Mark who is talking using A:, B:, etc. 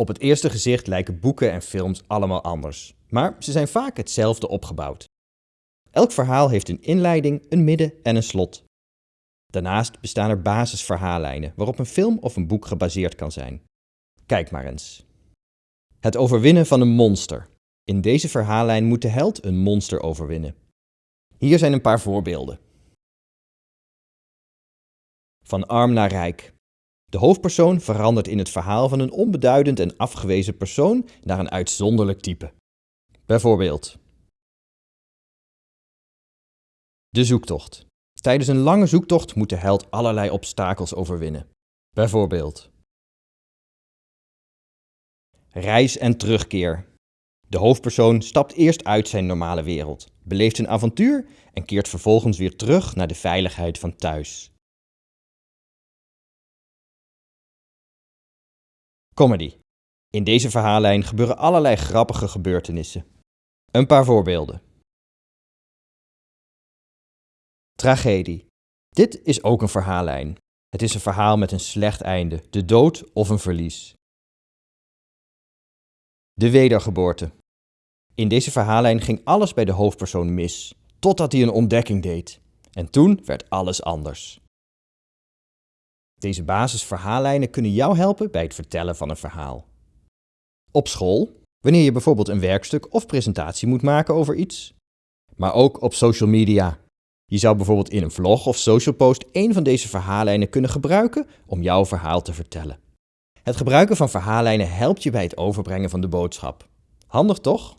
A: Op het eerste gezicht lijken boeken en films allemaal anders, maar ze zijn vaak hetzelfde opgebouwd. Elk verhaal heeft een inleiding, een midden en een slot. Daarnaast bestaan er basisverhaallijnen waarop een film of een boek gebaseerd kan zijn. Kijk maar eens. Het overwinnen van een monster. In deze verhaallijn moet de held een monster overwinnen. Hier zijn een paar voorbeelden. Van arm naar rijk. De hoofdpersoon verandert in het verhaal van een onbeduidend en afgewezen persoon naar een uitzonderlijk type. Bijvoorbeeld. De zoektocht. Tijdens een lange zoektocht moet de held allerlei obstakels overwinnen. Bijvoorbeeld. Reis en terugkeer. De hoofdpersoon stapt eerst uit zijn normale wereld, beleeft een avontuur en keert vervolgens weer terug naar de veiligheid van thuis. Comedy. In deze verhaallijn gebeuren allerlei grappige gebeurtenissen. Een paar voorbeelden. Tragedie. Dit is ook een verhaallijn. Het is een verhaal met een slecht einde, de dood of een verlies. De wedergeboorte. In deze verhaallijn ging alles bij de hoofdpersoon mis, totdat hij een ontdekking deed. En toen werd alles anders. Deze basisverhaallijnen kunnen jou helpen bij het vertellen van een verhaal. Op school, wanneer je bijvoorbeeld een werkstuk of presentatie moet maken over iets. Maar ook op social media. Je zou bijvoorbeeld in een vlog of social post een van deze verhaallijnen kunnen gebruiken om jouw verhaal te vertellen. Het gebruiken van verhaallijnen helpt je bij het overbrengen van de boodschap. Handig toch?